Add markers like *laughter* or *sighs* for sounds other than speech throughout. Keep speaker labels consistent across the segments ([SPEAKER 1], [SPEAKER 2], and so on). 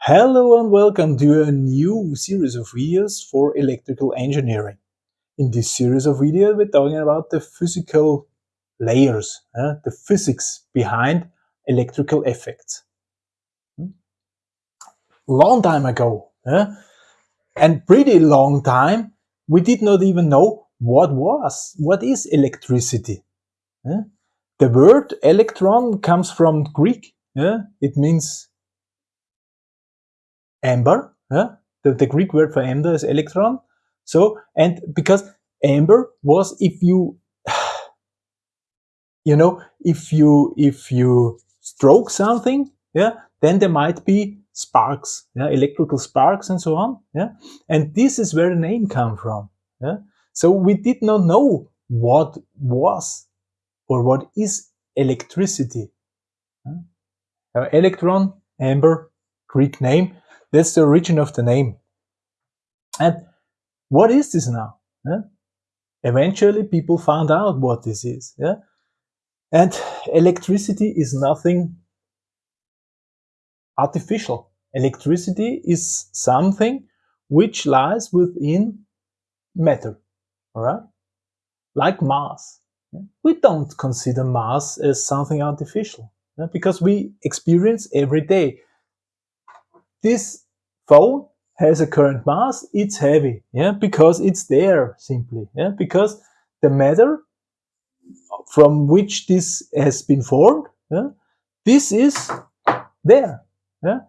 [SPEAKER 1] Hello and welcome to a new series of videos for electrical engineering. In this series of videos we're talking about the physical layers, uh, the physics behind electrical effects. Long time ago, uh, and pretty long time, we did not even know what was, what is electricity. Uh, the word electron comes from Greek. It means amber. Yeah? The, the Greek word for amber is electron. So, and because amber was if you, *sighs* you know, if you, if you stroke something, yeah, then there might be sparks, yeah, electrical sparks and so on. Yeah. And this is where the name come from. Yeah. So we did not know what was or what is electricity. Yeah. Electron, amber, Greek name, that's the origin of the name. And what is this now? Yeah? Eventually people found out what this is. Yeah? And electricity is nothing artificial. Electricity is something which lies within matter, all right? Like mass. We don't consider mass as something artificial because we experience every day this phone has a current mass, it's heavy, yeah, because it's there simply, yeah, because the matter from which this has been formed, yeah, this is there, yeah,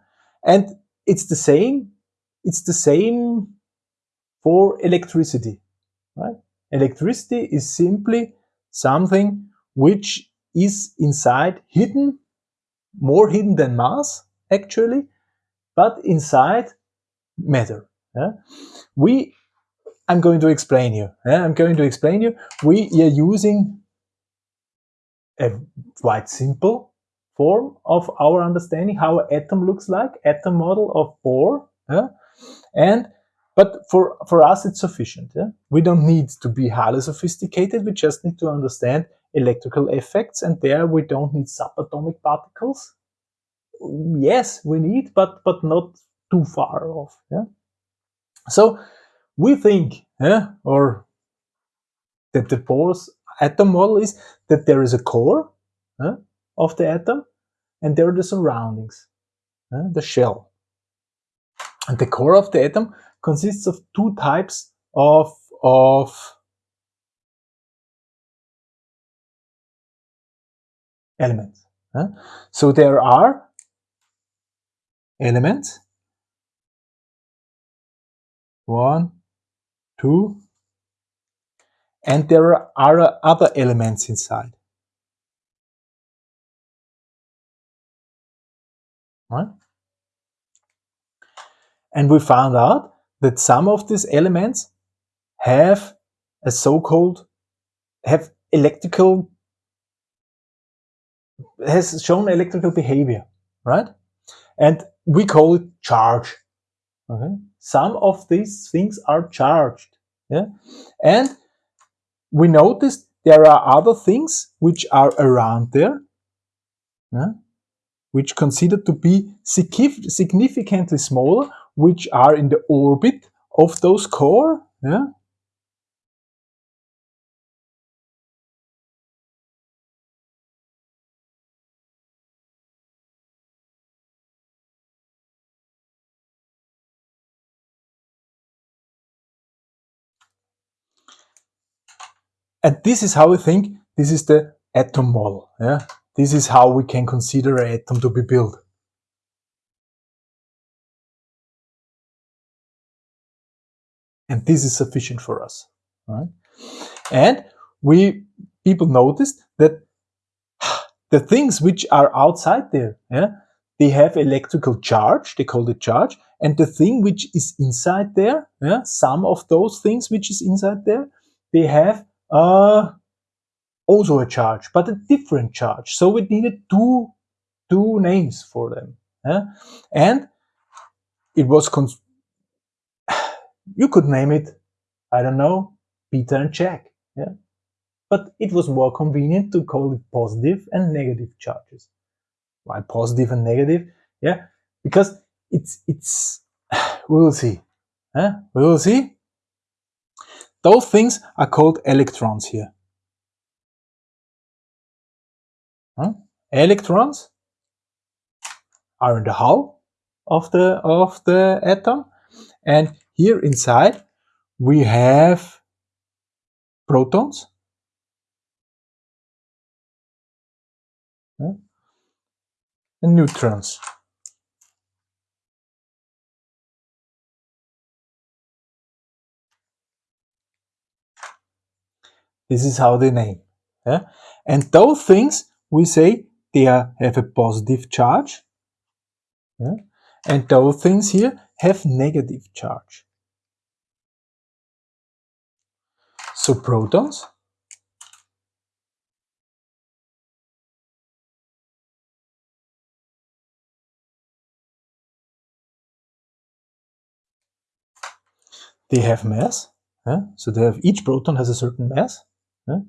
[SPEAKER 1] and it's the same, it's the same for electricity, right? Electricity is simply something which is inside hidden, more hidden than mass, actually, but inside matter. Yeah? We, I'm going to explain you. Yeah? I'm going to explain you. We are using a quite simple form of our understanding how an atom looks like, atom model of Bohr. Yeah? And but for, for us, it's sufficient. Yeah? We don't need to be highly sophisticated. We just need to understand electrical effects. And there we don't need subatomic particles yes, we need, but but not too far off. Yeah. So we think, yeah, or that the Bohr's atom model is that there is a core yeah, of the atom, and there are the surroundings, yeah, the shell. And the core of the atom consists of two types of of elements. So there are elements. One, two, and there are other elements inside. Right? And we found out that some of these elements have a so-called, have electrical, has shown electrical behavior, right? And we call it charge. Okay? Some of these things are charged. Yeah? And we noticed there are other things which are around there, yeah? which considered to be significantly smaller, which are in the orbit of those core. Yeah? And this is how we think this is the atom model. Yeah? This is how we can consider an atom to be built. And this is sufficient for us. Right? And we people noticed that *sighs* the things which are outside there, yeah, they have electrical charge, they call it charge, and the thing which is inside there, yeah, some of those things which is inside there, they have uh, also a charge, but a different charge. So we needed two, two names for them. Yeah? And it was, *sighs* you could name it, I don't know, Peter and Jack. Yeah? But it was more convenient to call it positive and negative charges. Why positive and negative? Yeah, because it's, it's, *sighs* we will see. Huh? We will see. Those things are called electrons here. Huh? Electrons are in the hull of the, of the atom. And here inside we have protons. Huh? And neutrons. This is how they name. Yeah? And those things, we say they are, have a positive charge. Yeah? And those things here have negative charge. So protons they have mass. Yeah? So they have each proton has a certain mass. Yeah?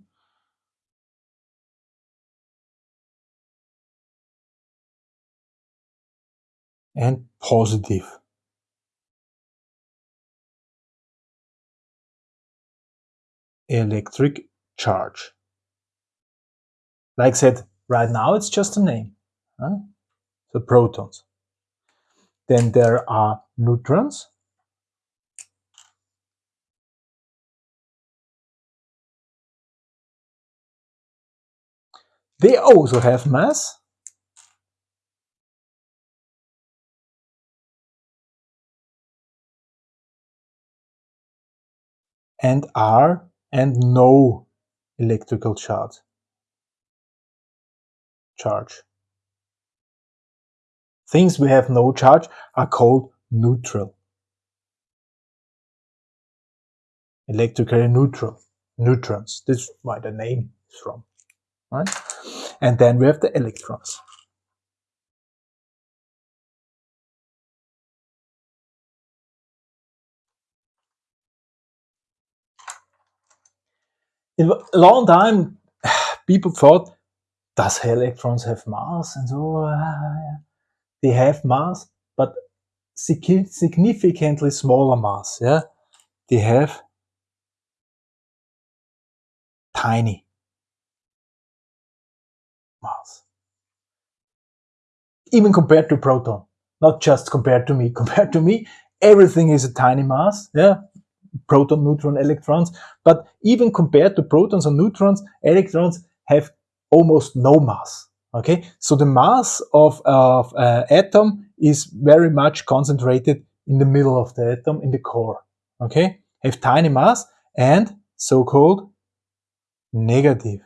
[SPEAKER 1] And positive. Electric charge. Like I said, right now it's just a name. Huh? So protons. Then there are neutrons. They also have mass. and are and no electrical charge. Charge. Things we have no charge are called neutral. Electrically neutral. Neutrons. This is where the name is from. Right? And then we have the electrons. In a long time, *sighs* people thought, does electrons have mass? And so, uh, they have mass, but significantly smaller mass. Yeah, They have tiny mass. Even compared to proton, not just compared to me. *laughs* Compared to me, everything is a tiny mass, yeah, proton, neutron, electrons. But even compared to protons and neutrons, electrons have almost no mass. Okay, so the mass of, of uh, atom is very much concentrated in the middle of the atom, in the core. Okay, have tiny mass and so-called negative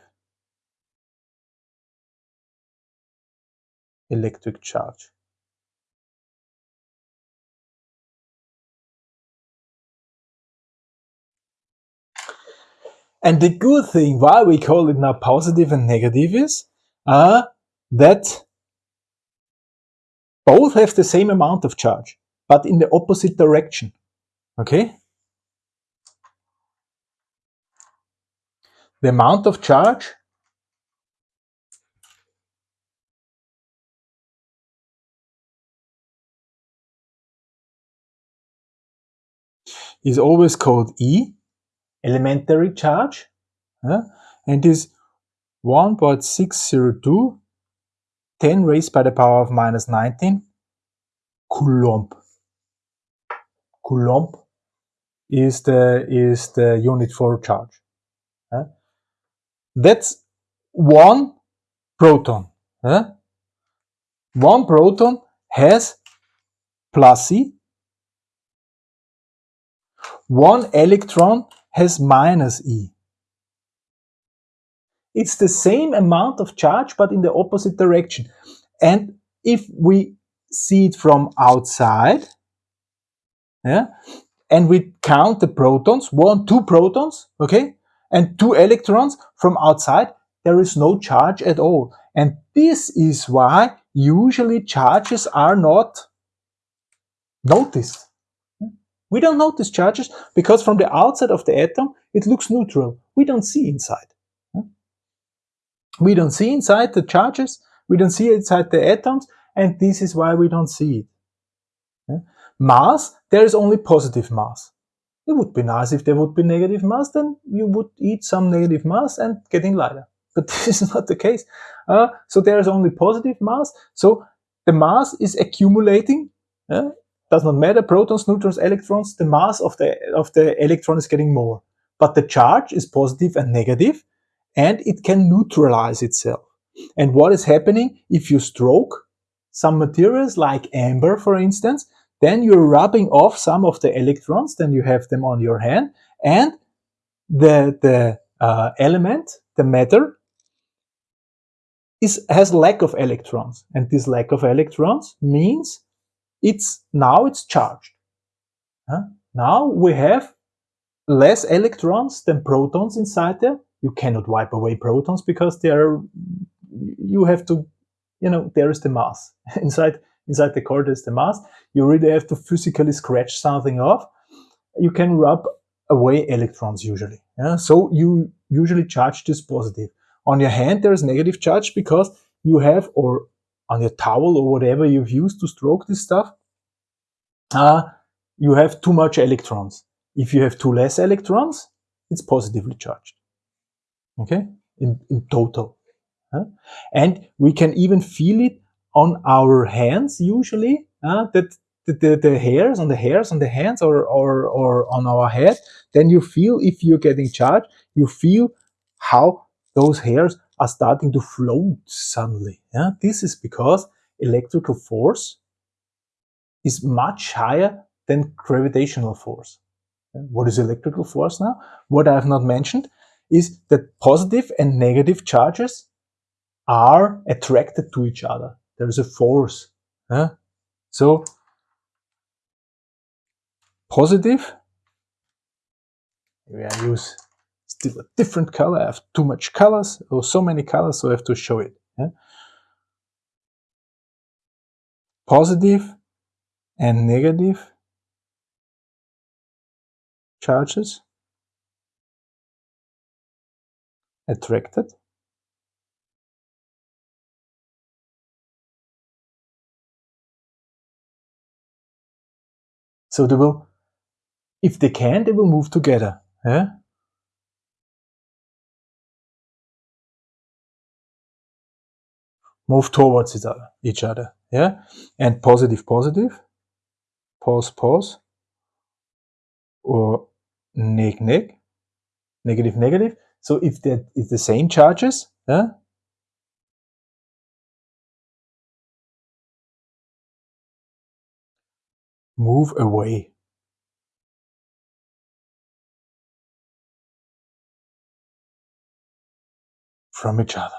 [SPEAKER 1] electric charge. And the good thing why we call it now positive and negative is uh, that both have the same amount of charge, but in the opposite direction. Okay? The amount of charge is always called E, elementary charge, and is 1.602 10 raised by the power of minus 19 coulomb. Coulomb is the is the unit for charge. That's one proton. One proton has plus E one electron has minus E. It's the same amount of charge, but in the opposite direction. And if we see it from outside, yeah, and we count the protons, one, two protons, okay, and two electrons from outside, there is no charge at all. And this is why usually charges are not noticed. We don't notice charges because from the outside of the atom, it looks neutral. We don't see inside. We don't see inside the charges, we don't see inside the atoms, and this is why we don't see it. Mass, there is only positive mass. It would be nice if there would be negative mass, then you would eat some negative mass and getting lighter. *laughs* But this is not the case. Uh, so there is only positive mass. So the mass is accumulating. Uh, does not matter, protons, neutrons, electrons, the mass of the, of the electron is getting more. But the charge is positive and negative, and it can neutralize itself. And what is happening if you stroke some materials like amber, for instance, then you're rubbing off some of the electrons, then you have them on your hand, and the, the uh, element, the matter, is, has lack of electrons. And this lack of electrons means it's now it's charged. Huh? Now we have less electrons than protons inside there. You cannot wipe away protons because they are, you have to, you know, there is the mass *laughs* inside inside the core there's the mass. You really have to physically scratch something off. You can rub away electrons usually. Yeah? So you usually charge this positive. On your hand there is negative charge because you have, or on your towel or whatever you've used to stroke this stuff, uh, you have too much electrons. If you have too less electrons, it's positively charged. Okay, in, in total. Huh? And we can even feel it on our hands usually uh, that the, the, the, hairs on the hairs on the hands or, or, or on our head then you feel if you're getting charged you feel how those hairs are starting to float suddenly yeah this is because electrical force is much higher than gravitational force what is electrical force now what i have not mentioned is that positive and negative charges are attracted to each other there is a force. Huh? So positive, maybe I use different color. I have too much colors or so many colors, so I have to show it. Yeah? Positive and negative charges attracted So they will, if they can, they will move together. Yeah? Move towards each other, each other. Yeah? And positive, positive. Pause, pause. Or neg, neg. Negative, negative. So if that is the same charges, yeah, move away from each other.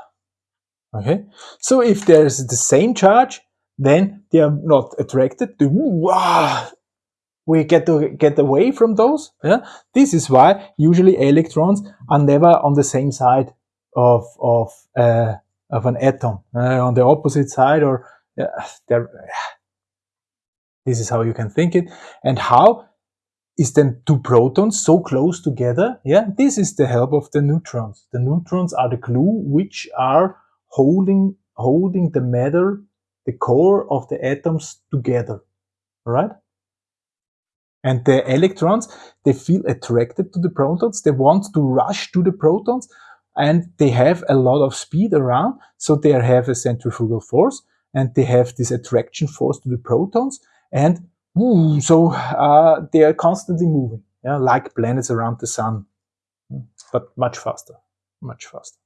[SPEAKER 1] Okay, so if there is the same charge, then they are not attracted to. we get to get away from those. Yeah, this is why usually electrons are never on the same side of of uh, of an atom, uh, on the opposite side, or uh, this is how you can think it. And how is then two protons so close together? Yeah, this is the help of the neutrons. The neutrons are the glue which are holding holding the matter, the core of the atoms together. Right? And the electrons, they feel attracted to the protons. They want to rush to the protons and they have a lot of speed around. So they have a centrifugal force and they have this attraction force to the protons and ooh, so uh, they are constantly moving, yeah, like planets around the sun, but much faster, much faster.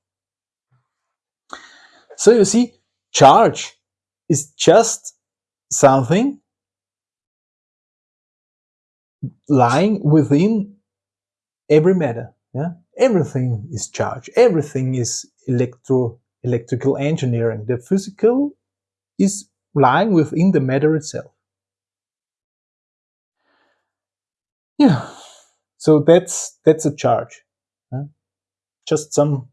[SPEAKER 1] So you see, charge is just something lying within every matter. Yeah? Everything is charge. Everything is electro electrical engineering. The physical is lying within the matter itself. Yeah, so that's that's a charge. Just some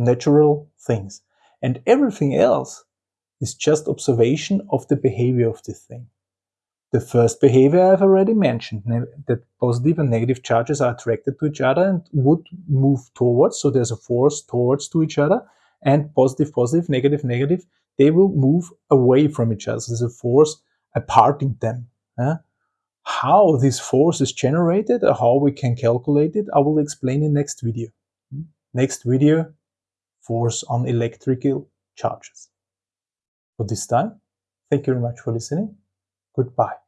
[SPEAKER 1] natural things. And everything else is just observation of the behavior of the thing. The first behavior I've already mentioned, that positive and negative charges are attracted to each other and would move towards, so there's a force towards to each other, and positive, positive, negative, negative, they will move away from each other. So there's a force apart in them. Yeah? How this force is generated or how we can calculate it, I will explain in next video. Hmm? Next video, force on electrical charges. For this time, thank you very much for listening. Goodbye.